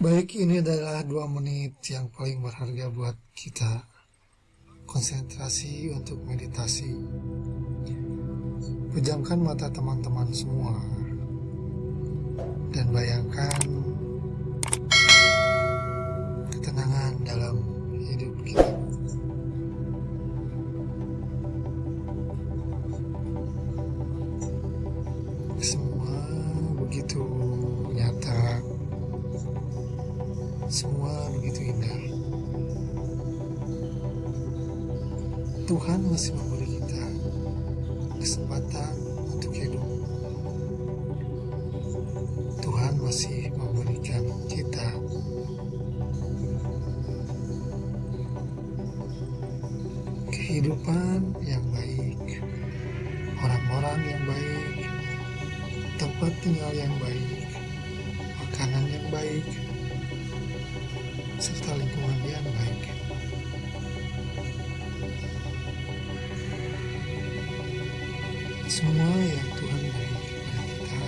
Baik, ini adalah dua menit yang paling berharga buat kita. Konsentrasi untuk meditasi. Pejamkan mata teman-teman semua. Dan bayangkan semua begitu indah. Tuhan masih memberi kita kesempatan untuk hidup. Tuhan masih memberikan kita kehidupan yang baik, orang-orang yang baik, tempat tinggal yang baik, makanan yang baik, serta lingkungan yang baik. Semua yang Tuhan beri kepada kita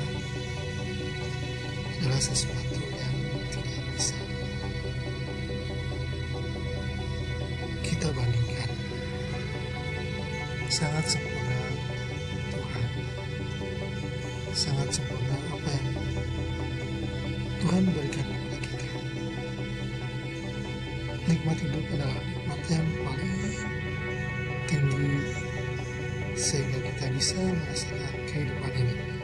adalah sesuatu yang tidak bisa kita bandingkan. Sangat sempurna Tuhan. Sangat sempurna apa yang Tuhan berikan nikmat hidup adalah nikmat yang paling tinggi sehingga kita bisa merasakan kehidupan ini